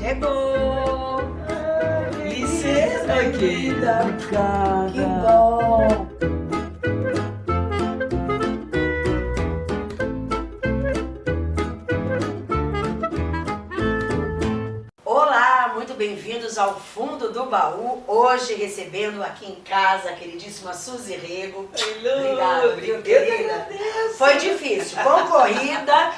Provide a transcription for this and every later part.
Chegou! Licença, querida! Que bom! Olá, muito bem-vindos ao Fundo do Baú. Hoje recebendo aqui em casa a queridíssima Suzy Rego. Obrigada, viu, querida? Foi difícil, concorrida,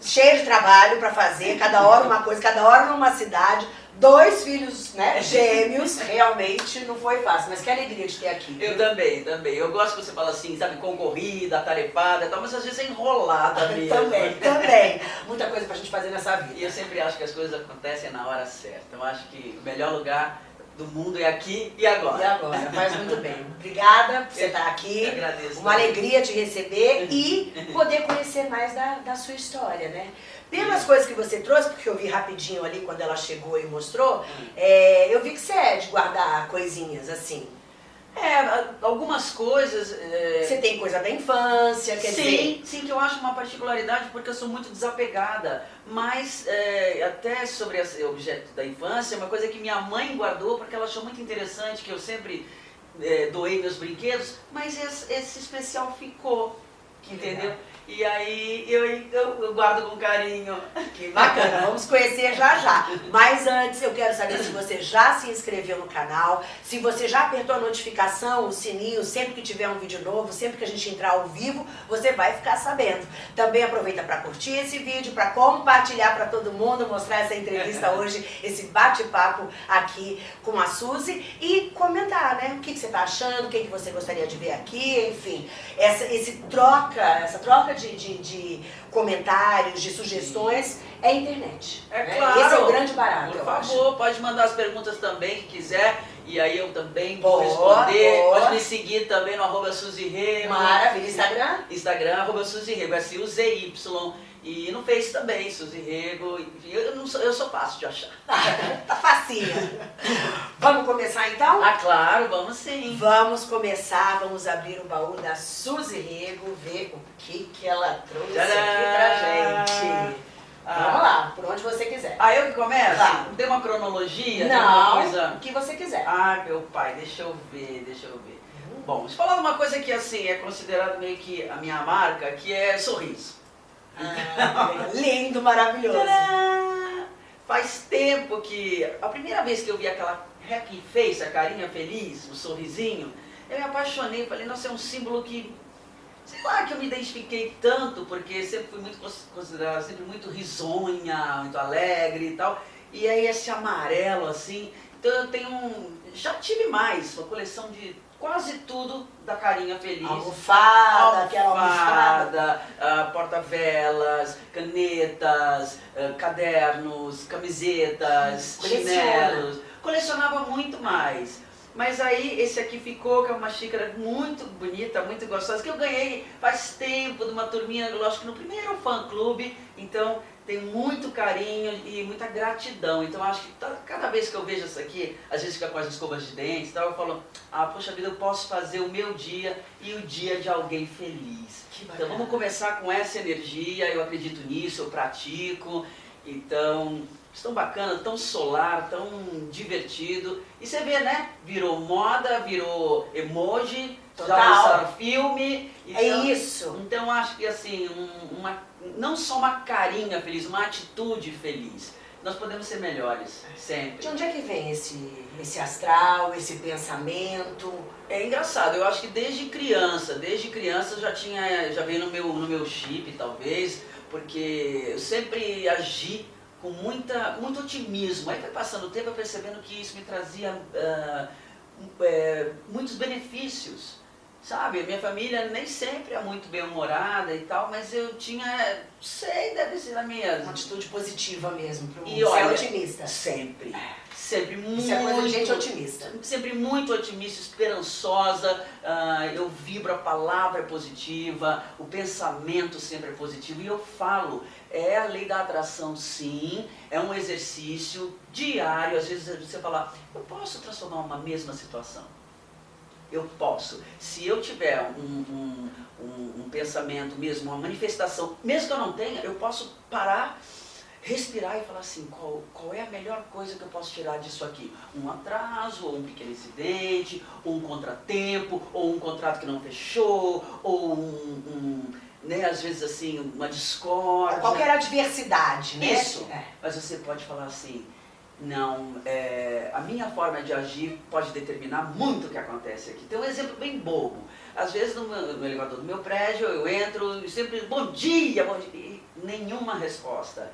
cheio de trabalho para fazer, cada hora uma coisa, cada hora numa cidade. Dois filhos né, gêmeos, realmente não foi fácil, mas que alegria de ter aqui. Eu também, também. Eu gosto que você fala assim, sabe, concorrida, tarefada e tal, mas às vezes é enrolada mesmo. também, também. Muita coisa pra gente fazer nessa vida. E eu sempre acho que as coisas acontecem na hora certa. Eu acho que o melhor lugar do mundo é aqui e agora. E agora, faz muito bem. Obrigada por você estar aqui. Eu agradeço. Uma também. alegria te receber e poder conhecer mais da, da sua história, né? Pelas coisas que você trouxe, porque eu vi rapidinho ali quando ela chegou e mostrou, hum. é, eu vi que você é de guardar coisinhas assim. É, algumas coisas... É... Você tem coisa da infância, quer sim, dizer... Sim, que eu acho uma particularidade porque eu sou muito desapegada. Mas é, até sobre esse objeto da infância, uma coisa que minha mãe guardou porque ela achou muito interessante, que eu sempre é, doei meus brinquedos, mas esse, esse especial ficou, entendeu? E aí eu, eu, eu, guardo com carinho. Que bacana, vamos conhecer já já. Mas antes eu quero saber se você já se inscreveu no canal, se você já apertou a notificação, o sininho, sempre que tiver um vídeo novo, sempre que a gente entrar ao vivo, você vai ficar sabendo. Também aproveita para curtir esse vídeo, para compartilhar para todo mundo, mostrar essa entrevista hoje, esse bate-papo aqui com a Suzy e comentar, né? O que, que você está achando, o que, que você gostaria de ver aqui, enfim. Essa, esse troca, essa troca de, de, de comentários, de sugestões, é a internet. É né? claro. Esse é o grande barato, Por favor, acho. pode mandar as perguntas também que quiser. E aí eu também vou responder. Boa. Pode me seguir também no arroba Suzy Rego. Maravilha. Instagram? Instagram, arroba Suzy Rego. É C-U-Z-Y. E no Face também, Suzy Rego. Eu, não sou, eu sou fácil de achar. tá facinha. Vamos começar então? Ah, claro, vamos sim. Vamos começar, vamos abrir o baú da Suzy Rego, ver o que, que ela trouxe Tcharam! aqui pra gente. Ah. Vamos lá, por onde você quiser. Ah, eu que começo? Tá. Tem uma cronologia? Não, coisa... o que você quiser. Ah, meu pai, deixa eu ver, deixa eu ver. Uhum. Bom, deixa eu falar de uma coisa que assim, é considerado meio que a minha marca, que é sorriso. Ah, lindo, maravilhoso. Tcharam! Faz tempo que, a primeira vez que eu vi aquela happy face, a carinha feliz, o sorrisinho, eu me apaixonei, falei, nossa, é um símbolo que, sei lá, que eu me identifiquei tanto, porque sempre fui muito considerada, sempre muito risonha, muito alegre e tal, e aí esse amarelo assim, então eu tenho um, já tive mais, uma coleção de quase tudo da carinha feliz. Almofada, aquela almofada. Uh, porta-velas, canetas, uh, cadernos, camisetas, chinelos. Colecionava muito mais. Mas aí esse aqui ficou, que é uma xícara muito bonita, muito gostosa, que eu ganhei faz tempo de uma turminha, lógico que no primeiro fã-clube, então tem muito carinho e muita gratidão. Então acho que cada vez que eu vejo isso aqui, às vezes fica com as escovas de dentes e tal, eu falo, ah, poxa vida, eu posso fazer o meu dia e o dia de alguém feliz. Então vamos começar com essa energia, eu acredito nisso, eu pratico. Então, tão bacana, tão solar, tão divertido. E você vê, né? Virou moda, virou emoji, Total. já lançaram filme. É então, é isso. Então acho que assim, uma não só uma carinha feliz, uma atitude feliz. Nós podemos ser melhores, sempre. De onde é que vem esse, esse astral, esse pensamento? É engraçado, eu acho que desde criança, desde criança já tinha, já veio no meu, no meu chip, talvez, porque eu sempre agi com muita, muito otimismo. Aí foi passando o tempo, eu percebendo que isso me trazia uh, uh, muitos benefícios. Sabe, minha família nem sempre é muito bem-humorada e tal, mas eu tinha, sei, deve ser a minha... Uma atitude positiva mesmo, pro e olha, é otimista. Sempre, sempre muito... Isso é coisa de gente otimista. Sempre muito otimista, esperançosa, uh, eu vibro, a palavra é positiva, o pensamento sempre é positivo, e eu falo, é a lei da atração sim, é um exercício diário, às vezes você fala, eu posso transformar uma mesma situação eu posso. Se eu tiver um, um, um, um, pensamento mesmo, uma manifestação, mesmo que eu não tenha, eu posso parar, respirar e falar assim, qual, qual é a melhor coisa que eu posso tirar disso aqui? Um atraso, ou um pequeno incidente, ou um contratempo, ou um contrato que não fechou, ou um, um né, às vezes assim, uma discórdia. Qualquer adversidade, né? Isso. É. Mas você pode falar assim, não, é, a minha forma de agir pode determinar muito o que acontece aqui. Tem um exemplo bem bobo. Às vezes no, meu, no elevador do meu prédio eu entro e sempre, bom dia, bom dia, e nenhuma resposta.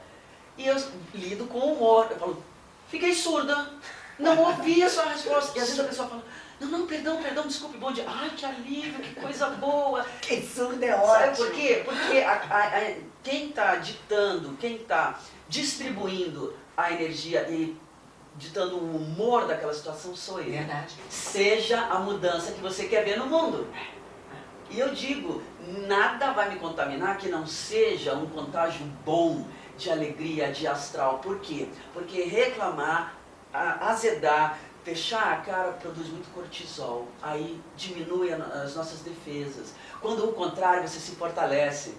E eu lido com humor. Eu falo, fiquei surda, não ouvi a sua resposta. E às vezes a pessoa fala, não, não, perdão, perdão, desculpe, bom dia. Ai, que alívio, que coisa boa. Que surda é ótimo. Sabe por quê? Porque a, a, a, quem está ditando, quem está distribuindo a energia e ditando o humor daquela situação sou eu. Verdade. Seja a mudança que você quer ver no mundo. E eu digo, nada vai me contaminar que não seja um contágio bom, de alegria, de astral. Por quê? Porque reclamar, azedar, fechar a cara produz muito cortisol. Aí diminui as nossas defesas. Quando o contrário, você se fortalece.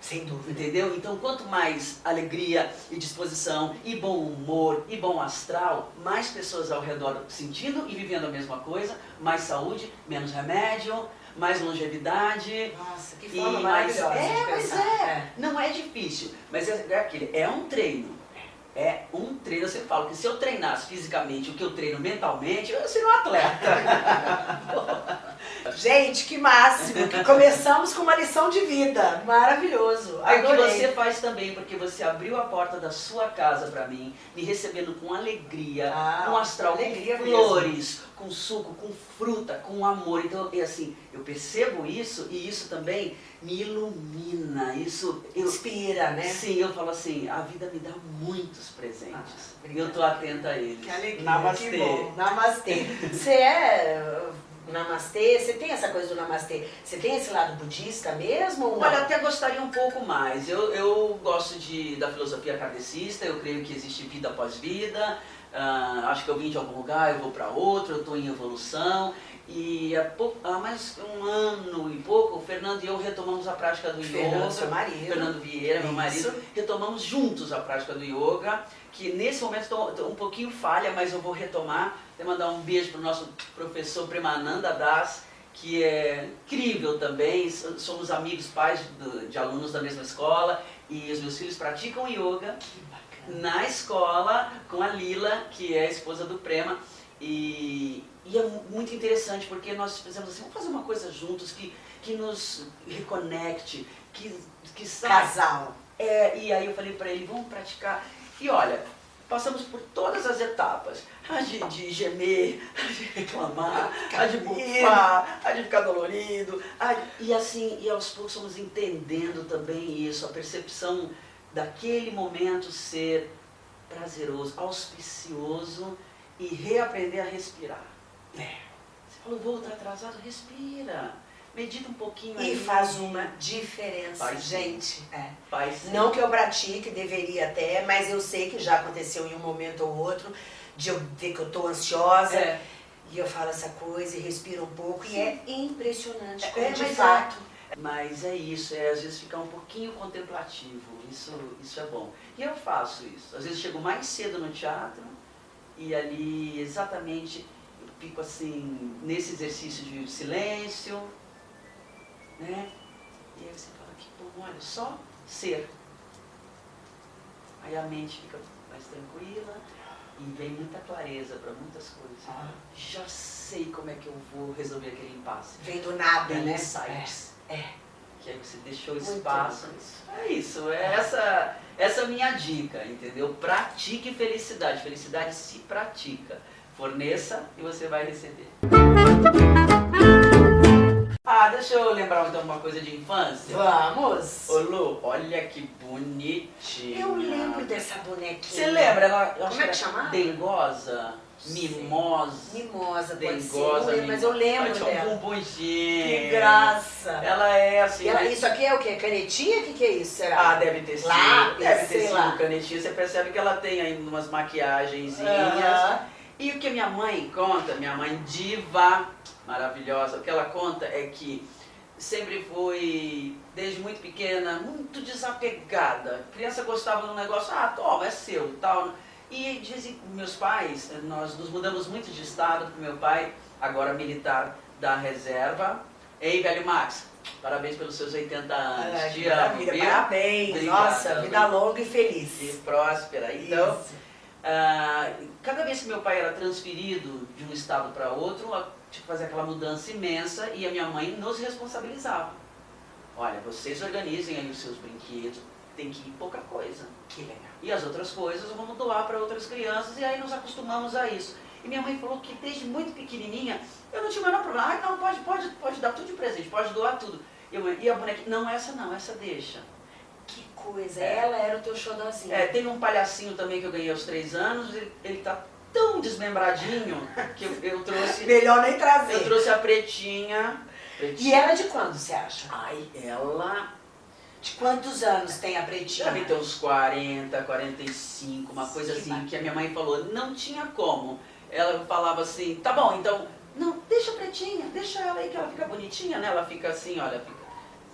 Sem dúvida. Entendeu? Então, quanto mais alegria e disposição, e bom humor, e bom astral, mais pessoas ao redor sentindo e vivendo a mesma coisa, mais saúde, menos remédio, mais longevidade. Nossa, que forma maravilhosa É, de mas é. É. Não é difícil, mas é, é aquele, é um treino. É um treino, eu sempre falo que se eu treinasse fisicamente o que eu treino mentalmente, eu seria um atleta. Gente, que máximo! Que começamos com uma lição de vida. Maravilhoso. É o que você faz também, porque você abriu a porta da sua casa para mim, me recebendo com alegria, Ah, com astral, alegria com mesmo. flores, com suco, com fruta, com amor. Então, é assim, eu percebo isso e isso também me ilumina. Isso eu, Inspira, né? Sim, eu falo assim, a vida me dá muitos presentes. Ah, e eu tô atenta a eles. Que alegria, Namastê. que bom. Namastê. Você é uh, namastê? Você tem essa coisa do namastê? Você tem esse lado budista mesmo? Olha, até gostaria um pouco mais. Eu, eu gosto de, da filosofia kardecista, eu creio que existe vida após vida. Ah, acho que eu vim de algum lugar, eu vou para outro, eu estou em evolução. E há, pouco, há mais um ano e pouco, o Fernando e eu retomamos a prática do Fernando, yoga. seu marido. Fernando Vieira, meu Isso. marido. Retomamos juntos a prática do yoga, que nesse momento estou um pouquinho falha, mas eu vou retomar. Vou mandar um beijo para o nosso professor Premananda Das, que é incrível também. So- Somos amigos, pais do- de alunos da mesma escola. E os meus filhos praticam yoga na escola com a Lila, que é a esposa do Prema. E, e é mu- muito interessante porque nós fizemos assim, vamos fazer uma coisa juntos que, que nos reconecte, que, que Casal. é, e aí eu falei pra ele, vamos praticar. E olha, passamos por todas as etapas. A de, de gemer, a de reclamar, a de bufar, a de ficar dolorido. a e assim, e aos poucos fomos entendendo também isso, a percepção daquele momento ser prazeroso, auspicioso e reaprender a respirar. É. Você falou, vou estar atrasado, respira. Medita um pouquinho E aí. faz uma diferença, sim. gente. É. Faz sim. Não que eu pratique, deveria até, mas eu sei que já aconteceu em um momento ou outro de eu ver que eu tô ansiosa É. e eu falo essa coisa e respiro um pouco e é impressionante É, como é, de mas fato. Mas é isso, é às vezes ficar um pouquinho contemplativo, isso, isso é bom. E eu faço isso. Às vezes chego mais cedo no teatro e ali exatamente fico assim, nesse exercício de silêncio, né? E aí você fala que bom, olha, só ser. Aí a mente fica mais tranquila e vem muita clareza para muitas coisas. Ah. Já sei como é que eu vou resolver aquele impasse. Vem do nada, né? insights. É, é. Que aí você deixou Muito espaço. isso. É isso, é essa, essa é minha dica, entendeu? Pratique felicidade. Felicidade se pratica. Forneça e você vai receber. Ah, deixa eu lembrar então uma coisa de infância. Vamos! Ô Lu, olha que bonitinha. Eu lembro dessa bonequinha. Você lembra? Ela, Como é que chamava? Dengosa? Mimosa? Mimosa, ser. Dengosa, lembro, mas eu lembro Ela tinha um dela. bumbumzinho. Que graça! Ela é assim. Ela- isso aqui é o quê? Canetinha? O que, que é isso? Será? Ah, deve ter sido. Lápis, deve ter sido lá. canetinha. Você percebe que ela tem ainda umas maquiagenzinhas. Aham. E o que minha mãe conta, minha mãe diva, maravilhosa, o que ela conta é que sempre fui, desde muito pequena, muito desapegada. A criança gostava de um negócio, ah, toma, é seu, tal. E dizem, meus pais, nós nos mudamos muito de estado, porque meu pai, agora militar da reserva. Ei, velho Max, parabéns pelos seus 80 anos. É, Te amo? Parabéns, Obrigado, nossa, vida longa e feliz. E próspera. Então, Isso. Ah, cada vez que meu pai era transferido de um estado para outro, tinha que fazer aquela mudança imensa e a minha mãe nos responsabilizava. Olha, vocês organizem aí os seus brinquedos, tem que ir pouca coisa. Que legal. E as outras coisas vamos doar para outras crianças e aí nos acostumamos a isso. E minha mãe falou que desde muito pequenininha eu não tinha o menor problema. Ai, não, pode, pode, pode dar tudo de presente, pode doar tudo. E, eu, a bonequinha, não, essa não, essa deixa. Que coisa, É. ela era o teu xodózinho. É, tem um palhacinho também que eu ganhei aos três anos, ele, ele tá tão desmembradinho que eu, eu trouxe. Melhor nem trazer. Eu trouxe a pretinha. pretinha. E ela de quando, você acha? Ai, ela De quantos anos tem a pretinha? deve ter uns 40, 45, uma coisa Que assim, bacana. que a minha mãe falou, não tinha como. Ela falava assim, tá bom, então, não, deixa a pretinha, deixa ela aí que ela fica bonitinha, né? Ela fica assim, olha, fica.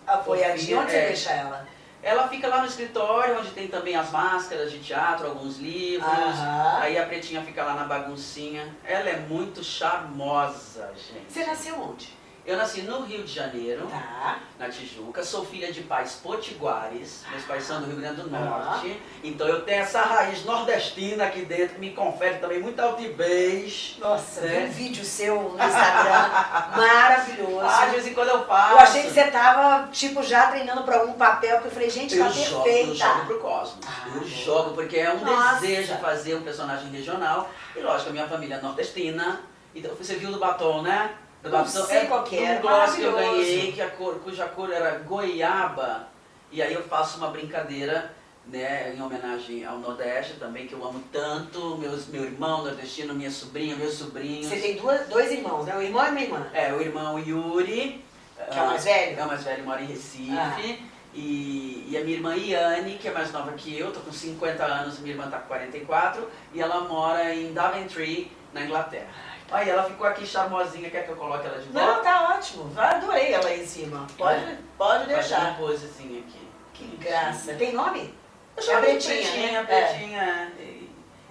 Apoiadinha, onde você É. deixa ela? Ela fica lá no escritório, onde tem também as máscaras de teatro, alguns livros. Aham. Aí a pretinha fica lá na baguncinha. Ela é muito charmosa, gente. Você nasceu onde? Eu nasci no Rio de Janeiro, Tá. na Tijuca. Sou filha de pais potiguares. Meus pais são do Rio Grande do. Norte. Então eu tenho essa raiz nordestina aqui dentro, que me confere também muita altivez. Nossa, vi É. um vídeo seu no Instagram maravilhoso. Ah, de vez em quando eu faço. eu achei que você tava, tipo, já treinando pra algum papel, que eu falei, gente, Eu tá jogo, eu perfeita. jogo pro Cosmos. Ah, eu boa. jogo porque é um Nossa. desejo fazer um personagem regional. E lógico, a minha família é nordestina. Então você viu do batom, né? Do Não sei qual que um gloss que eu ganhei, que a cor, cuja cor era goiaba. E aí eu faço uma brincadeira, né, em homenagem ao Nordeste também, que eu amo tanto. Meus, meu irmão nordestino, minha sobrinha, meus sobrinhos. Você tem duas, dois irmãos, né? Um irmão e uma irmã. É, o irmão Yuri. Que é o mais velho? É o mais velho, mora em Recife. Ah. E, e a minha irmã Iane, que é mais nova que eu, tô com 50 anos, minha irmã tá com 44, e ela mora em Daventry, na Inglaterra. Aí ela ficou aqui charmosinha, quer que eu coloque ela de volta? Não, tá ótimo. Adorei ela aí em cima. Pode, É. pode deixar. uma posezinha aqui. Que graça. Tem nome? Eu É chamo de pretinha, pretinha, né? pretinha. E-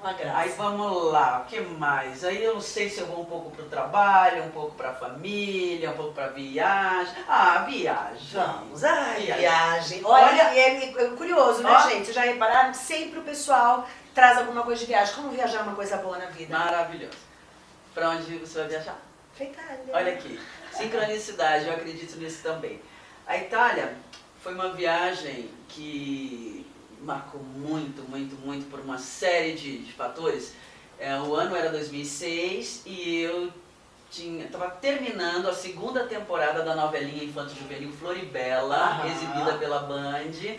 Uma graça. Aí vamos lá, o que mais? Aí eu não sei se eu vou um pouco pro trabalho, um pouco pra família, um pouco pra viagem. Ah, viagem. Vamos, ai, Viagem. viagem. Olha, Olha- e é, é curioso, né, Ó. gente? Vocês já repararam que sempre o pessoal traz alguma coisa de viagem. Como viajar é uma coisa boa na vida? Maravilhoso. Pra onde você vai viajar? Pra Itália. Olha aqui, sincronicidade, eu acredito nisso também. A Itália foi uma viagem que marcou muito, muito, muito por uma série de, de fatores. É, o ano era 2006 e eu estava terminando a segunda temporada da novelinha Infanto Juvenil Floribela, Aham. exibida pela Band.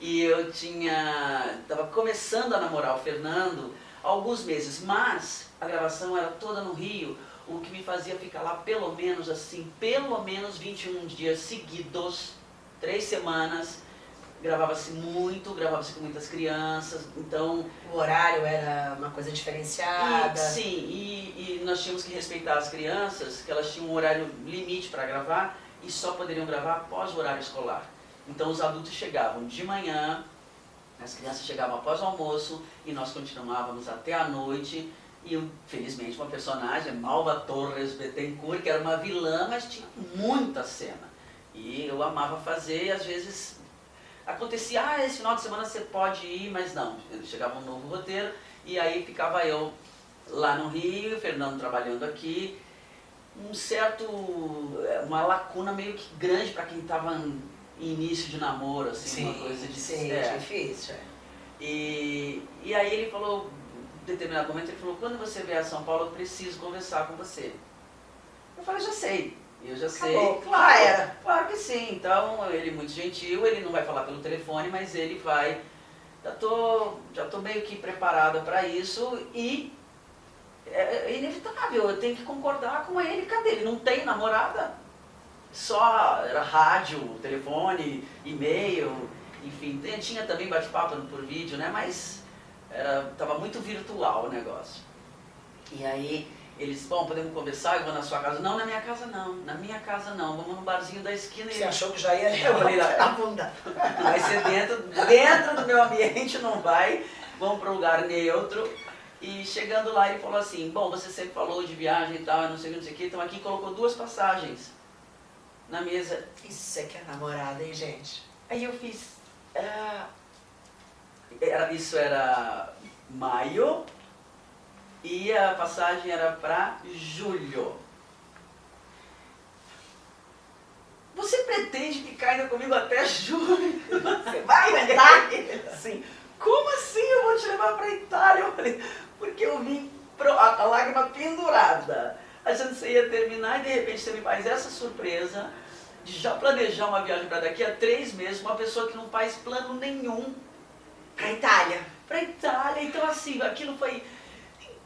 E eu tinha. estava começando a namorar o Fernando há alguns meses, mas a gravação era toda no Rio, o que me fazia ficar lá pelo menos assim, pelo menos 21 dias seguidos, três semanas. Gravava-se muito, gravava-se com muitas crianças, então O horário era uma coisa diferenciada. e, sim, e, e nós tínhamos que respeitar as crianças, que elas tinham um horário limite para gravar e só poderiam gravar após o horário escolar. Então os adultos chegavam de manhã, as crianças chegavam após o almoço e nós continuávamos até a noite. E felizmente uma personagem, Malva Torres Bettencourt, que era uma vilã, mas tinha muita cena. E eu amava fazer e às vezes acontecia, ah, esse final de semana você pode ir, mas não. Chegava um novo roteiro e aí ficava eu lá no Rio, o Fernando trabalhando aqui. Um certo, uma lacuna meio que grande para quem estava em início de namoro, assim, uma coisa de... sim, é. difícil. é. E, e aí ele falou, determinado momento, ele falou, quando você vier a São Paulo, eu preciso conversar com você. Eu falei, já sei. Eu já sei. Acabou. Claro, era. Claro que sim. Então, ele é muito gentil, ele não vai falar pelo telefone, mas ele vai. Já tô, já tô meio que preparada para isso e é é inevitável, eu tenho que concordar com ele. Cadê? Ele não tem namorada? Só era rádio, telefone, e-mail, enfim. Tinha também bate-papo por vídeo, né? Mas era, tava muito virtual o negócio. E aí Eles, bom, podemos conversar, eu vou na sua casa. Não, na minha casa não, na minha casa não. Vamos no barzinho da esquina. Você achou que já ia eu falei, a bunda. Vai ser dentro, dentro do meu ambiente, não vai. Vamos para um lugar neutro. E chegando lá, ele falou assim, bom, você sempre falou de viagem e tal, não sei o que, não sei o que, então aqui colocou duas passagens na mesa. Isso é que é namorada, hein, gente? Aí eu fiz, ah, era, isso era maio, e a passagem era para julho. Você pretende ficar ainda comigo até julho? Você vai aguentar? Assim, como assim eu vou te levar para Itália? Eu falei, porque eu vim, pro, a, a lágrima pendurada. A gente ia terminar e de repente você me faz essa surpresa de já planejar uma viagem para daqui a três meses, uma pessoa que não faz plano nenhum. Para Itália. Para Itália. Então assim, aquilo foi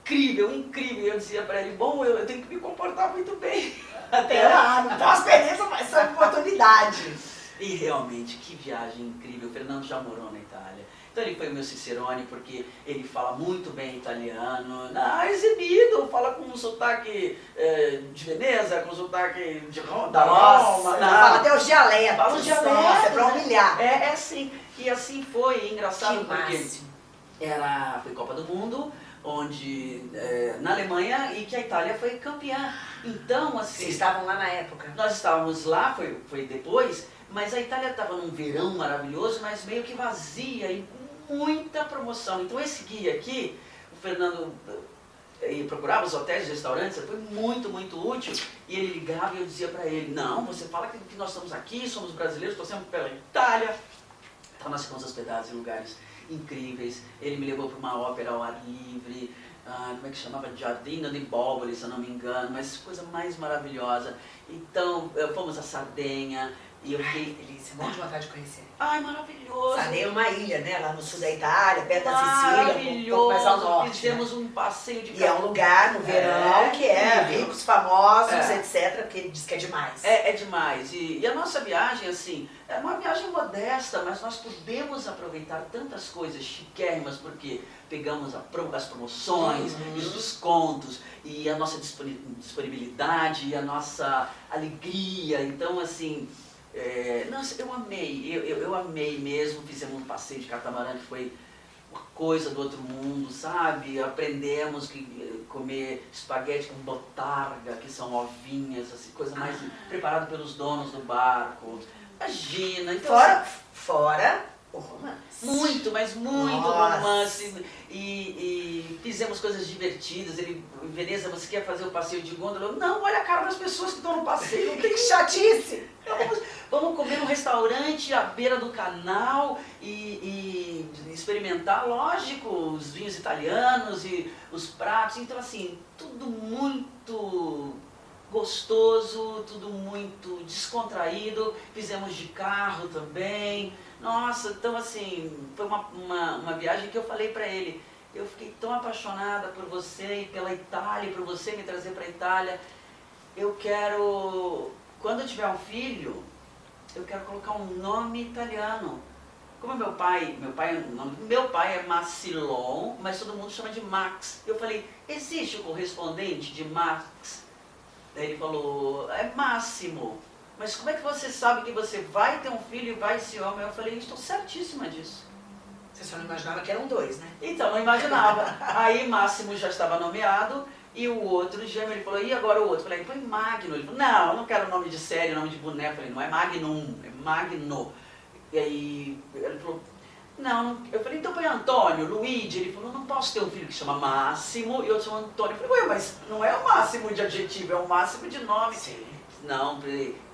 incrível, incrível. Eu dizia para ele, bom, eu, eu, tenho que me comportar muito bem. Até lá, não tem uma experiência, mas é oportunidade. E realmente, que viagem incrível. O Fernando já morou na Itália. Então ele foi o meu Cicerone porque ele fala muito bem italiano, ah, exibido, fala com um sotaque é, de Veneza, com um sotaque de Roma, da Roma. Fala até os dialetos. Fala os dialetos. é pra humilhar. É, é assim. E assim foi, engraçado que porque máximo. era, foi Copa do Mundo, onde é, na Alemanha e que a Itália foi campeã. Então, assim. Vocês estavam lá na época? Nós estávamos lá, foi, foi depois, mas a Itália estava num verão maravilhoso, mas meio que vazia e com muita promoção. Então esse guia aqui, o Fernando e procurava os hotéis e restaurantes, foi muito, muito útil. E ele ligava e eu dizia para ele, não, você fala que, que, nós estamos aqui, somos brasileiros, passamos pela Itália. Então nós ficamos hospedados em lugares incríveis. Ele me levou para uma ópera ao ar livre, ah, como é que chamava? Giardino di Boboli, se eu não me engano, mas coisa mais maravilhosa. Então, fomos a Sardenha, e eu fiquei... delícia, morro de vontade de conhecer. Ai, maravilhoso. Sardenha é uma ilha, né? Lá no sul da Itália, perto da Sicília, um pouco mais ao norte. Fizemos né? um passeio de E é um lugar no verão é, que é ricos, famosos, é. etc, porque ele diz que é demais. É, é demais. E, e, a nossa viagem, assim, é uma viagem modesta, mas nós podemos aproveitar tantas coisas chiquérrimas, porque pegamos a, as promoções, uhum. os descontos, e a nossa disponibilidade, e a nossa alegria. Então, assim, é, nossa, eu amei, eu, eu, eu, amei mesmo, fizemos um passeio de catamarã que foi uma coisa do outro mundo, sabe? Aprendemos que eh, comer espaguete com botarga, que são ovinhas, assim, coisa mais ah. preparada pelos donos do barco. Imagina, então, fora, assim, fora o romance. Muito, mas muito Nossa. romance. E, e, fizemos coisas divertidas. Ele, em Veneza, você quer fazer o passeio de gôndola? Não, olha a cara das pessoas que estão no passeio. Tem chatice. Vamos, vamos comer num restaurante à beira do canal e, e experimentar, lógico, os vinhos italianos e os pratos. Então, assim, tudo muito gostoso, tudo muito descontraído. Fizemos de carro também. Nossa, então assim, foi uma, uma, uma viagem que eu falei para ele, eu fiquei tão apaixonada por você e pela Itália, por você me trazer para a Itália. Eu quero, quando eu tiver um filho, eu quero colocar um nome italiano. Como meu pai, meu pai, meu pai é Massilon, mas todo mundo chama de Max. Eu falei, existe o correspondente de Max? Daí ele falou, é Máximo mas como é que você sabe que você vai ter um filho e vai ser homem? Eu falei, estou certíssima disso. Você só não imaginava que eram dois, né? Então, não imaginava. Aí Máximo já estava nomeado e o outro gêmeo, ele falou, e agora o outro? Eu falei, põe Magno. Ele falou, não, eu não quero nome de série, nome de boneco. Eu falei, não é Magnum, é Magno. E aí ele falou, não, eu falei, então põe Antônio, Luigi. Ele falou, não posso ter um filho que chama Máximo e outro chama Antônio. Eu falei, ué, mas não é o máximo de adjetivo, é o máximo de nome. Sim. Não,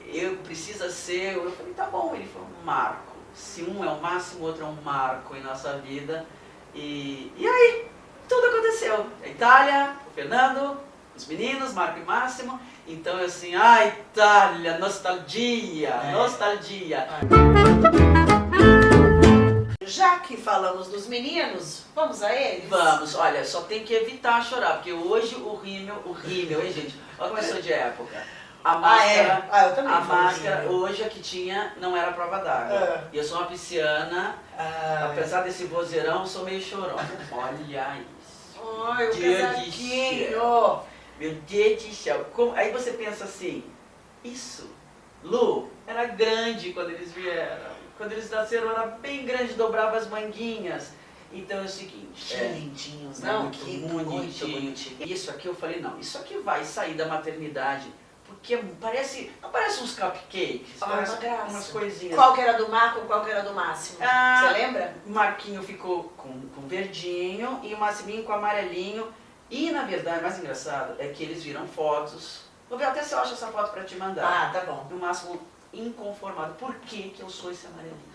eu precisa ser, eu falei, tá bom, ele falou, marco. Se um é o máximo, o outro é um marco em nossa vida. E, e aí, tudo aconteceu. A Itália, o Fernando, os meninos, Marco e Máximo. Então, assim, a Itália, nostalgia, é. nostalgia. Já que falamos dos meninos, vamos a eles? Vamos, olha, só tem que evitar chorar, porque hoje o rímel, o rímel, hein, gente? Olha como eu sou de época. A máscara, ah, é? ah, eu também a máscara hoje a que tinha não era prova d'água. É. E eu sou uma pisciana, ah, apesar é. desse vozeirão, sou meio chorona. Olha isso. Ai, o casaquinho. Meu Deus do céu. Como... Aí você pensa assim, isso, Lu, era grande quando eles vieram. Quando eles nasceram era bem grande, dobrava as manguinhas. Então é o seguinte. Que é, lindinhos, não, muito, que muito bonitinho. bonitinho. Isso aqui eu falei, não, isso aqui vai sair da maternidade. Porque parece, não parece uns cupcakes, Ah, parece uma graça. umas coisinhas. Qual que era do Marco, qual que era do Máximo? Ah, Você lembra? O Marquinho ficou com, com verdinho e o Massiminho com amarelinho. E na verdade, o mais engraçado é que eles viram fotos. Vou ver até se eu acho essa foto pra te mandar. Ah, tá bom. No máximo inconformado. Por que, que eu sou esse amarelinho?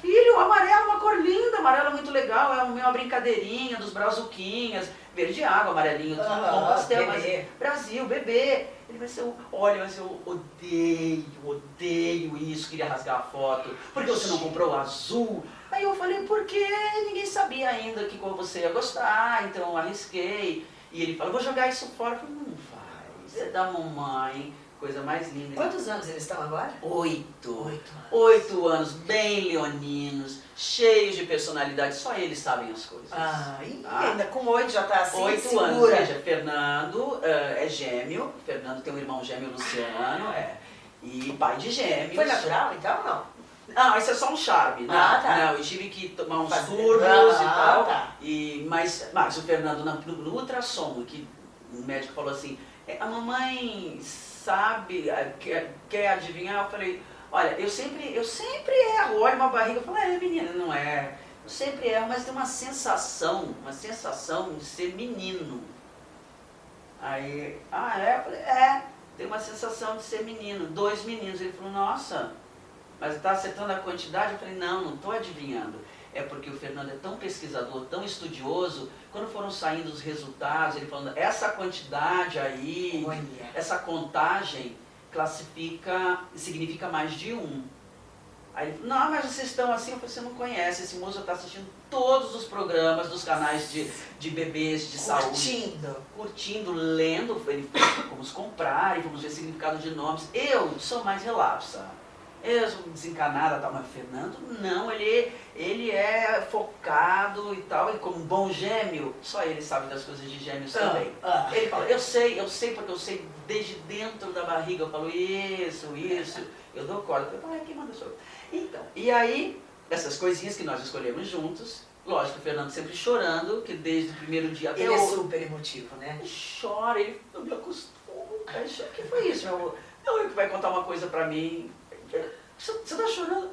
Filho, o amarelo é uma cor linda, amarelo é muito legal, é uma brincadeirinha dos brazuquinhas, verde água, amarelinho, tudo com pastel, bebê. mas Brasil, bebê. Ele vai ser, eu- olha, mas eu odeio, odeio isso, queria rasgar a foto, porque você não comprou o azul. Aí eu falei, porque ninguém sabia ainda que você ia gostar, então eu arrisquei. E ele falou, vou jogar isso fora. Eu falei, não vai, você é da mamãe, coisa mais linda. Quantos anos eles estão agora? Oito. Oito anos. Oito anos, bem leoninos, cheios de personalidade, só eles sabem as coisas. Ah, e Ah. ainda com oito já tá assim, Oito segura. anos, veja, Fernando eh, é gêmeo, Fernando tem um irmão gêmeo, Luciano, é, e pai de gêmeos. Foi natural, então, não? Não, isso é só um charme, né? Ah, tá. Não, eu tive que tomar uns Fazer- Ah, e tal, tá. e, mas, mas o Fernando, na- no, no ultrassom, que o médico falou assim, "É, a mamãe sabe, eh, quer, quer adivinhar? Eu falei, olha, eu sempre, eu sempre erro, olha uma barriga, eu falo, é menina, não é. Eu sempre erro, mas tem uma sensação, uma sensação de ser menino. Aí, ah é? Eu falei, é, tem uma sensação de ser menino, dois meninos. Ele falou, nossa, mas está acertando a quantidade? Eu falei, não, não estou adivinhando. É porque o Fernando é tão pesquisador, tão estudioso, quando foram saindo os resultados, ele falando, essa quantidade aí, Olha. essa contagem classifica, significa mais de um. Aí ele falou, não, mas vocês estão assim, eu falei, você não conhece, esse moço está assistindo todos os programas dos canais de, de bebês, de saúde Curtindo. curtindo, lendo, ele, fomos comprar e fomos ver significado de nomes. Eu sou mais relapsa. Eu sou desencanada, tal, mas o Fernando não, ele, ele é focado e tal, e como um bom gêmeo, só ele sabe das coisas de gêmeos também. Ah, Ele fala, eu sei, eu sei porque eu sei desde dentro da barriga, eu falo isso, isso, eu dou corda. Eu falo, ah, quem manda sou eu. Então, e aí, essas coisinhas que nós escolhemos juntos, lógico, o Fernando sempre chorando, que desde o primeiro dia até Ele é super emotivo, né? ele chora, ele, eu me choro, o que foi isso, meu amor? Não, ele que vai contar uma coisa pra mim. Você, você tá chorando?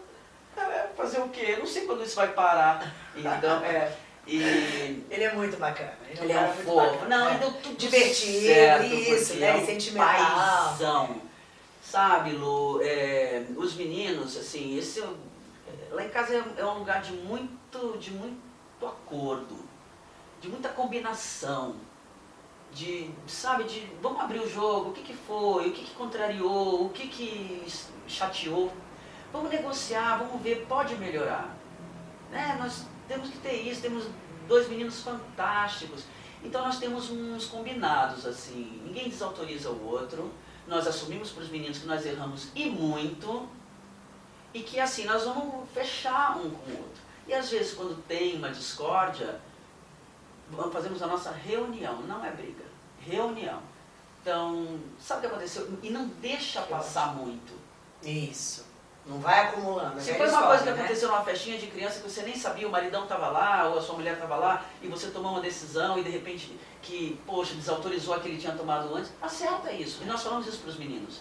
É, fazer o quê? Eu não sei quando isso vai parar. Então, é. E. Ele é muito bacana. Ele, Ele um é um muito fofo. bacana. Não, É. deu tudo Divertido, certo, isso, né? é um sentimental. paizão. Sabe, Lu, é, os meninos, assim, esse, é- lá em casa é, é um lugar de muito, de muito acordo, de muita combinação, de, sabe, de vamos abrir o jogo, o que, que foi, o que, que contrariou, o que, que chateou, vamos negociar, vamos ver, pode melhorar. Né? Nós temos que ter isso, temos dois meninos fantásticos. Então nós temos uns combinados, assim, ninguém desautoriza o outro, nós assumimos para os meninos que nós erramos e muito, e que assim, nós vamos fechar um com o outro. E às vezes quando tem uma discórdia, fazemos a nossa reunião, não é briga, reunião. Então, sabe o que aconteceu? E não deixa passar muito. Isso. Não vai acumulando. é Se foi uma coisa que história, né? aconteceu numa festinha de criança que você nem sabia, o maridão estava lá, ou a sua mulher estava lá, e você tomou uma decisão e de repente que, poxa, desautorizou a que ele tinha tomado antes, acerta isso. E nós falamos isso para os meninos.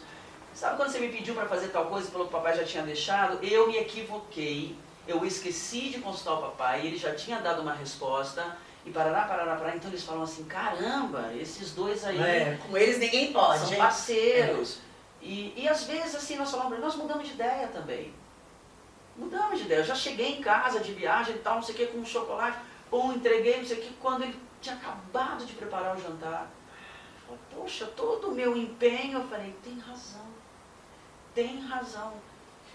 Sabe quando você me pediu para fazer tal coisa e falou que o papai já tinha deixado? Eu me equivoquei, eu esqueci de consultar o papai, ele já tinha dado uma resposta, e parará, parará, parará. Então eles falam assim, caramba, esses dois aí É, com eles ninguém pode, são hein? parceiros. E, e às vezes, assim, nós falamos, nós mudamos de ideia também. Mudamos de ideia. Eu já cheguei em casa de viagem e tal, não sei o que, com um chocolate, pum, entreguei, não sei o que, quando ele tinha acabado de preparar o jantar. Falei, Poxa, todo o meu empenho, eu falei, tem razão, tem razão.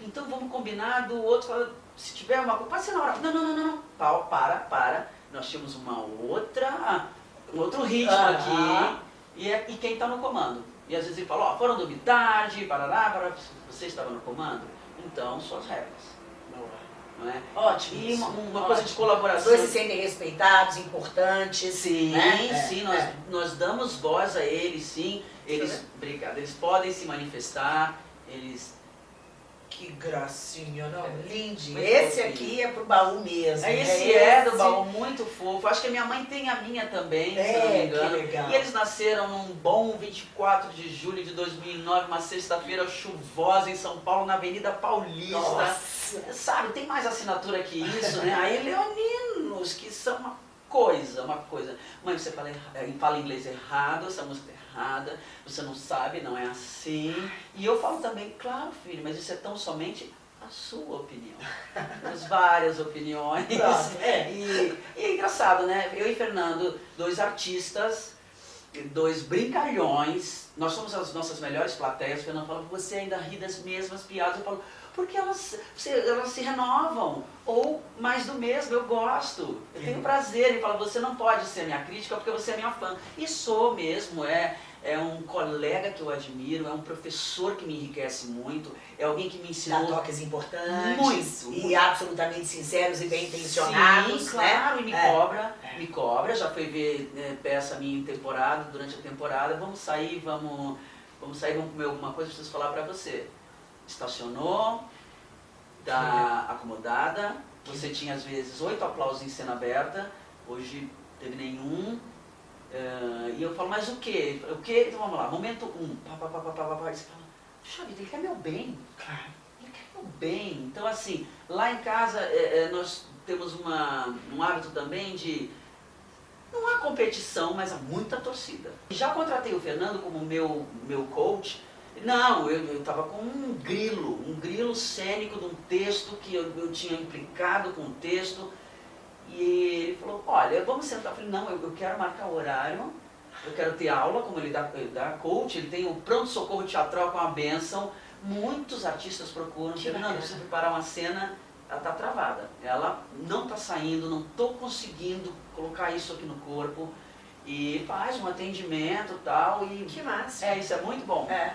Então vamos combinar do outro, fala, se tiver uma coisa, pode ser na hora. Não, não, não, não, não. Para, para. Nós tínhamos uma outra, um outro ritmo aqui. E, é, e quem está no comando? E às vezes ele fala, ó, foram dormir tarde, parará, parará, você estava no comando? Então, suas regras. não é? Ótimo. E uma, uma coisa de Os colaboração. dois se sentem respeitados, importantes. Sim, né? sim, É, nós, é. nós damos voz a eles, sim. Eles, Sim. obrigado, eles podem se manifestar, eles... Que gracinha, não? Linde. Muito Esse fofinho. aqui é pro baú mesmo. né? Esse é do baú muito fofo. Acho que a minha mãe tem a minha também, se eu não É, me que engano. legal. E eles nasceram num bom 24 de julho de 2009, uma sexta-feira chuvosa em São Paulo, na Avenida Paulista. Nossa. Sabe, tem mais assinatura que isso, né? Aí leoninos, que são uma coisa, uma coisa. Mãe, você fala, eh, fala inglês errado, essa música é errada, você não sabe, não é assim. E eu falo também, claro, filho, mas isso é tão somente a sua opinião. Temos várias opiniões. Pronto, é. E, e é engraçado, né? Eu e Fernando, dois artistas, dois brincalhões, nós somos as nossas melhores plateias. O Fernando fala, você ainda ri das mesmas piadas. Eu falo, porque elas, se- elas se renovam. Ou mais do mesmo, eu gosto. Eu tenho prazer. Ele fala, você não pode ser minha crítica porque você é minha fã. E sou mesmo, é. É um colega que eu admiro, é um professor que me enriquece muito, é alguém que me Dá ensinou toques importantes. Muito, E muito. absolutamente sinceros e bem intencionados, Sim, né? claro, e me É. cobra, É. me cobra, já foi ver né, peça minha em temporada, durante a temporada, vamos sair, vamos, vamos sair, vamos comer alguma coisa, preciso falar pra você. Estacionou, tá acomodada, você tinha às vezes oito aplausos em cena aberta, hoje teve nenhum. Eh, e eu falo, mas o quê? O quê? Então vamos lá, momento um, pá, pá, pá, pá, pá, pá, pá, e você fala, puxa vida, ele quer meu bem. Claro. Ele quer meu bem. Então, assim, lá em casa é, é, nós temos uma, um hábito também de. Não há competição, mas há muita torcida. Já contratei o Fernando como meu, meu coach. Não, eu estava com um grilo, um grilo cênico de um texto que eu, eu tinha implicado com o texto. E ele falou, olha, vamos sentar. Eu falei, não, eu, eu quero marcar o horário, eu quero ter aula, como ele dá, ele dá coach, ele tem o pronto-socorro teatral com a benção. Muitos artistas procuram, Fernando, precisa preparar uma cena, ela está travada. Ela não está saindo, não estou conseguindo colocar isso aqui no corpo. E faz um atendimento e tal. E Que massa. é, isso é muito bom. É.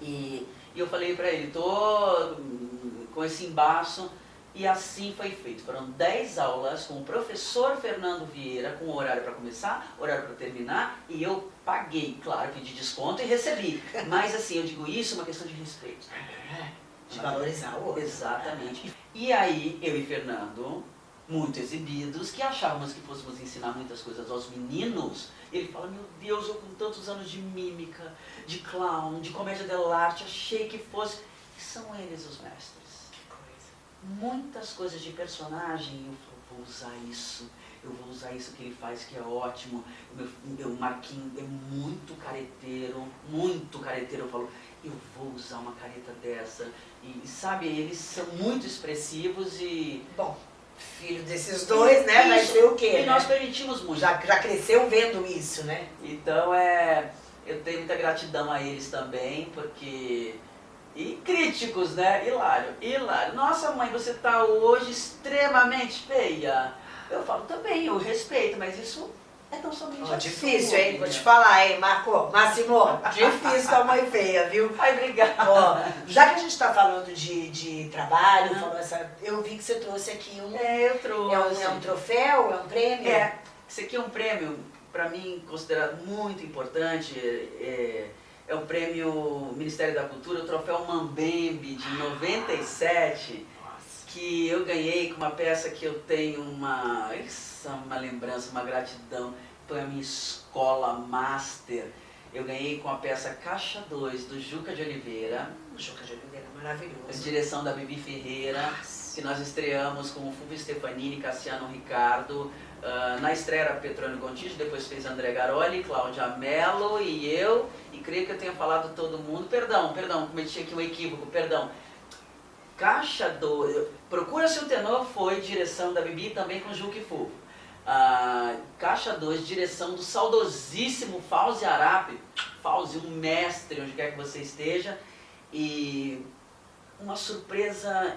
E, e eu falei pra ele, tô hum, com esse embaço. E assim foi feito. Foram 10 aulas com o professor Fernando Vieira, com horário para começar, horário para terminar, e eu paguei, claro, pedi desconto e recebi. Mas assim, eu digo isso é uma questão de respeito. É. De valorizar o outro. Exatamente. E aí, eu e Fernando, muito exibidos, que achávamos que fôssemos ensinar muitas coisas aos meninos, ele fala, meu Deus, eu com tantos anos de mímica, de clown, de comédia dell'arte, achei que fosse... E são eles os mestres. Muitas coisas de personagem, eu falo, vou usar isso, eu vou usar isso que ele faz, que é ótimo. O meu, meu Marquinhos é muito careteiro, muito careteiro, eu falo, eu vou usar uma careta dessa. E, sabe, eles são muito expressivos e... Bom, filho desses dois, né? Vai Isso. ser o quê? E nós né? permitimos muito. Já, já cresceu vendo isso, né? Então é. Eu tenho muita gratidão a eles também, porque. E críticos, né? Hilário, hilário. Nossa mãe, você tá hoje extremamente feia. Eu falo também, eu respeito, mas isso é tão somente a difícil, hein? Vou te falar, hein, Marco? Máximo, difícil a mãe feia, viu? Ai, obrigada. Ó, já que a gente tá falando de, de trabalho, falou essa, eu vi que você trouxe aqui um. É, eu trouxe. É um, é um troféu? É um prêmio? É, isso aqui é um prêmio, para mim, considerado muito importante. É, é o prêmio Ministério da Cultura, o troféu Mambembe de 97, Nossa. que eu ganhei com uma peça que eu tenho uma, é uma lembrança, uma gratidão. Foi a minha escola master. Eu ganhei com a peça Caixa 2, do Juca de Oliveira, Juca de Oliveira, maravilhoso. direção da Bibi Ferreira que nós estreamos com o Fulvio Stefanini, Cassiano Ricardo. Ah, na estreia era Petrônio Gontijo, depois fez André Garoli, Cláudia Mello e eu. E creio que eu tenha falado todo mundo. Perdão, perdão, cometi aqui um equívoco, perdão. Caixa 2, Procura-se o Tenor foi direção da Bibi também com Juque Fulvio. Ah, Caixa 2, direção do saudosíssimo Fauzi Arape. Fauzi, um mestre, onde quer que você esteja. E uma surpresa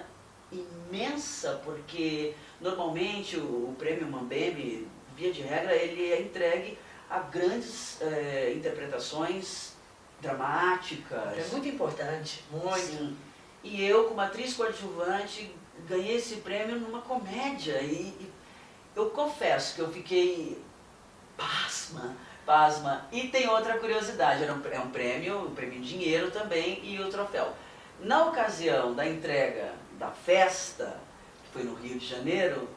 imensa, porque normalmente o, o prêmio Mambembe, via de regra, ele é entregue a grandes eh, interpretações dramáticas. É muito importante, muito. Sim. E eu, como atriz coadjuvante, ganhei esse prêmio numa comédia. E, e eu confesso que eu fiquei pasma, pasma. E tem outra curiosidade, era um, é um prêmio, um prêmio em dinheiro também e o troféu. Na ocasião da entrega da festa, que foi no Rio de Janeiro,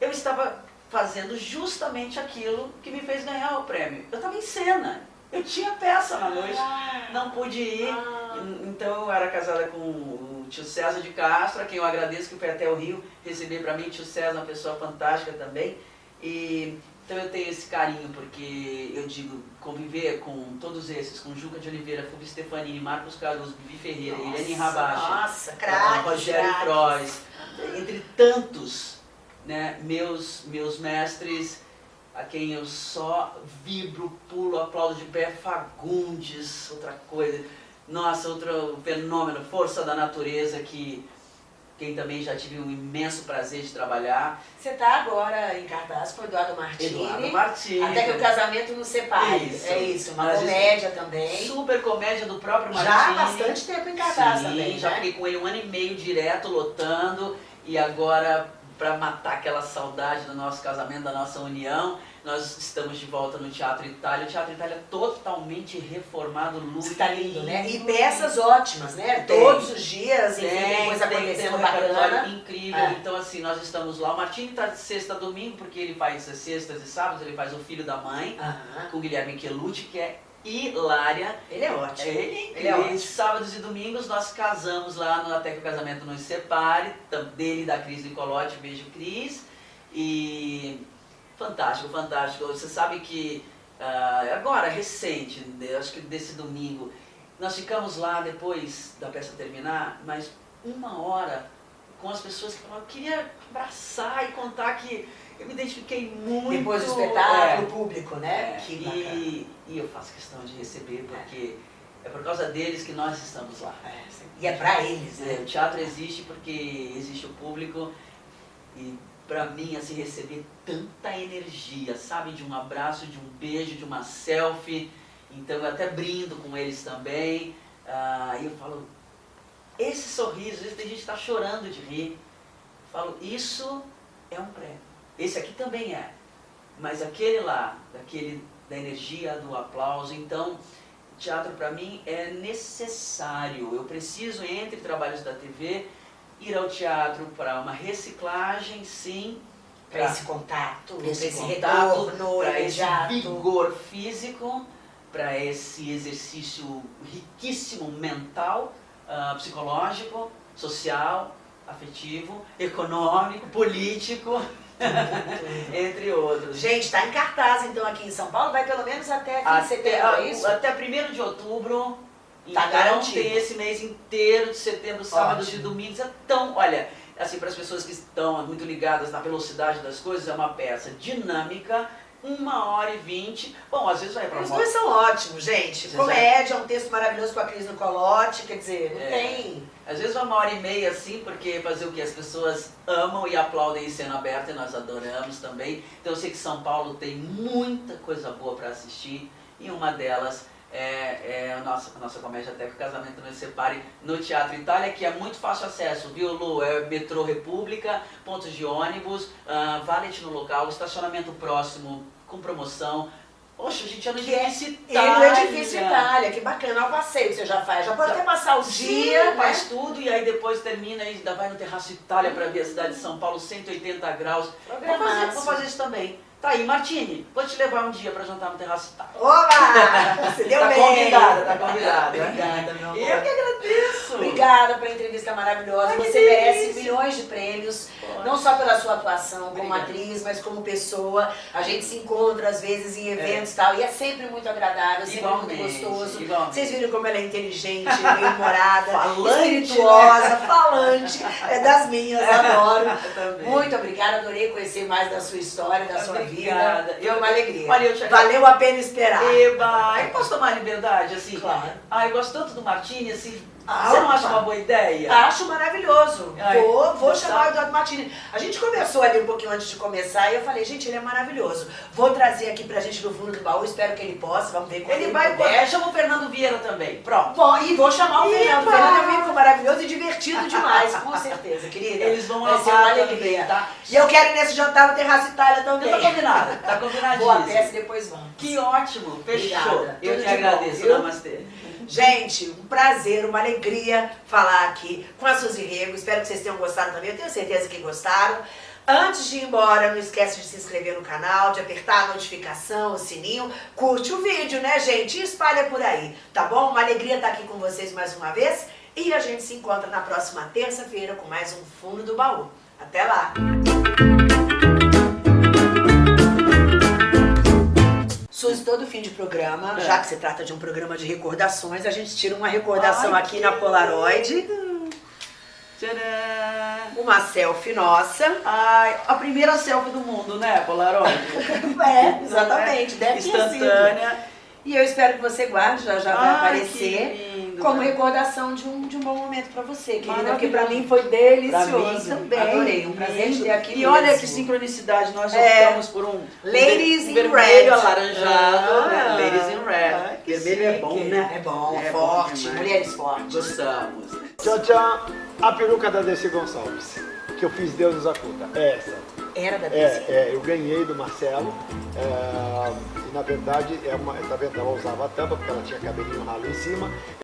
eu estava fazendo justamente aquilo que me fez ganhar o prêmio. Eu estava em cena, eu tinha peça na noite, ah. não pude ir, ah. então eu era casada com o tio César de Castro, a quem eu agradeço que foi até o Rio receber para mim, tio César, uma pessoa fantástica também. E, então eu tenho esse carinho, porque eu digo, conviver com todos esses, com Juca de Oliveira, Fulvio Stefanini, Marcos Caruso, Vivi Ferreira, nossa, Irene Rabacha, nossa, craque, Rogério Frois, entre tantos né, meus, meus mestres, a quem eu só vibro, pulo, aplaudo de pé, Fagundes, outra coisa. Nossa, outro fenômeno, força da natureza que quem também já tive um imenso prazer de trabalhar. Você está agora em cartaz com o Eduardo Martini. Eduardo Martini. Até que o casamento nos separe. Isso. É isso, uma Mas comédia também. Super comédia do próprio Martini. Já há bastante tempo em cartaz Sim, também, já né? fiquei com ele um ano e meio direto, lotando. E agora para matar aquela saudade do nosso casamento, da nossa união. Nós estamos de volta no Teatro Itália. O Teatro Itália é totalmente reformado, luz. Está lindo, né? E peças ótimas, né? Tem. Todos os dias, enfim, tem, tem coisa acontecendo tem, tem um bacana. incrível. É. Então, assim, nós estamos lá. O Martini está de sexta a domingo, porque ele faz sextas e sábados, ele faz O Filho da Mãe, uh -huh. com o Guilherme Quelucci, que é hilária. Ele é ótimo. Ele é incrível. Ele é ótimo. Sábados e domingos nós casamos lá no Até que o Casamento Nos Separe, dele e da Cris Nicolotti, beijo Cris. E fantástico, fantástico. Você sabe que uh, agora, recente, né, acho que desse domingo, nós ficamos lá depois da peça terminar, mas uma hora com as pessoas que falavam, eu queria abraçar e contar que eu me identifiquei muito. Depois do espetáculo, é, público, né? É, que e, e, eu faço questão de receber, porque é, é por causa deles que nós estamos lá. É, e é para eles, né? É, o teatro existe porque existe o público e para mim, assim, receber tanta energia, sabe? De um abraço, de um beijo, de uma selfie. Então eu até brindo com eles também. Ah, e eu falo, esse sorriso, vezes tem gente que está chorando de rir. Eu falo, isso é um prêmio. Esse aqui também é. Mas aquele lá, daquele, da energia, do aplauso, então, teatro para mim é necessário. Eu preciso, entre trabalhos da TV, ir ao teatro para uma reciclagem, sim. Para esse contato, para esse, esse retorno, para esse vigor físico, para esse exercício riquíssimo mental, uh, psicológico, social, afetivo, econômico, político. Entre outros. Gente, está em cartaz então aqui em São Paulo, vai pelo menos até aqui setembro, é isso? Até 1 de outubro. Tá então, garantido. tem esse mês inteiro de setembro, sábados e domingos. Então, olha, assim, para as pessoas que estão muito ligadas na velocidade das coisas, é uma peça dinâmica, uma hora e vinte. Bom, às vezes vai para Os dois são ótimos, gente. Comédia, é um texto maravilhoso com a Cris no Colote, quer dizer, não é. tem... Às vezes vai uma hora e meia assim, porque fazer o que? As pessoas amam e aplaudem em cena aberta e nós adoramos também. Então eu sei que São Paulo tem muita coisa boa para assistir e uma delas é, é a, nossa, a nossa comédia até que o casamento não se separe no Teatro Itália, que é muito fácil acesso, viu Lu? É metrô República, pontos de ônibus, uh, valet no local, estacionamento próximo com promoção, Poxa, a gente é no edifício Itália. E no edifício Itália, que bacana. É o passeio que você já faz. Já pode até passar o dia. faz né? tudo e aí depois termina e ainda vai no Terraço Itália para ver a cidade de São Paulo, 180 graus. Vou fazer, vou fazer isso também. Tá aí, Martini, vou te levar um dia pra jantar no terraço tá. Olá! Você deu tá bem! convidada, tá convidada. Obrigada, meu amor. Eu que agradeço! Obrigada pela entrevista maravilhosa. Ai, Você merece milhões de prêmios, não só pela sua atuação como Obrigada. atriz, mas como pessoa. A gente se encontra às vezes em eventos e é. tal, e é sempre muito agradável, sempre igualmente, muito gostoso. Igualmente. Vocês viram como ela é inteligente, bem humorada, espirituosa, né? falante. É das minhas, adoro. Muito obrigada, adorei conhecer mais da sua história, da sua vida. Obrigada. Foi uma alegria. Olha, te... Valeu a pena esperar. Eba, eu posso tomar liberdade, assim? Claro. Ah, eu gosto tanto do Martini, assim, Ah, Você não acha uma boa ideia? Acho maravilhoso. Ai, vou vou chamar o. Eduardo Martini. A gente conversou ali um pouquinho antes de começar e eu falei, gente, ele é maravilhoso. Vou trazer aqui pra gente no fundo do baú, espero que ele possa, vamos ver como Ele vai puder. poder. Chama o Fernando Vieira também. Pronto. Bom, e vou chamar o Eba! Fernando. O Fernando é um amigo maravilhoso e divertido demais, com certeza, querida. Eles vão Vai ser amar uma alegria. tá? E eu quero ir nesse jantar no Terraço Itália também. Tá combinado. Tá combinadíssimo. Vou a peça e depois vamos. Que ótimo. Fechou. Obrigada. Eu Tudo bom, agradeço. viu? Namastê. Gente, um prazer, uma alegria falar aqui com a Suzy Rego. Espero que vocês tenham gostado também. Eu tenho certeza que gostaram. Antes de ir embora, não esquece de se inscrever no canal, de apertar a notificação, o sininho. Curte o vídeo, né, gente? E espalha por aí, tá bom? Uma alegria estar aqui com vocês mais uma vez. E a gente se encontra na próxima terça-feira com mais um Fundo do Baú. Até lá! Suzy, todo fim de programa, É. já que se trata de um programa de recordações, a gente tira uma recordação Ai, aqui na Polaroid, Tcharam! uma selfie nossa. Ai, a primeira selfie do mundo, né, Polaroid? É, exatamente, deve ter sido. Instantânea. E eu espero que você guarde, já já vai Ai, aparecer. Lindo, Como né? recordação de um, de um bom momento pra você, querida, porque pra mim foi delicioso. mim também. Adorei, um prazer ter aqui E olha mesmo. que sincronicidade, nós É. optamos por um Ladies in vermelho red. alaranjado, Ah. né? Ladies in red. Que vermelho é chique. bom, né? É bom, É bom forte, demais. mulheres fortes. Gostamos. Tchau, tchau. A peruca da Desi Gonçalves, que eu fiz Deus nos acuda. É essa. Era da É, Desi. é, eu ganhei do Marcelo. é, e na verdade, é uma, tá vendo? Ela usava a tampa porque ela tinha cabelinho ralo em cima.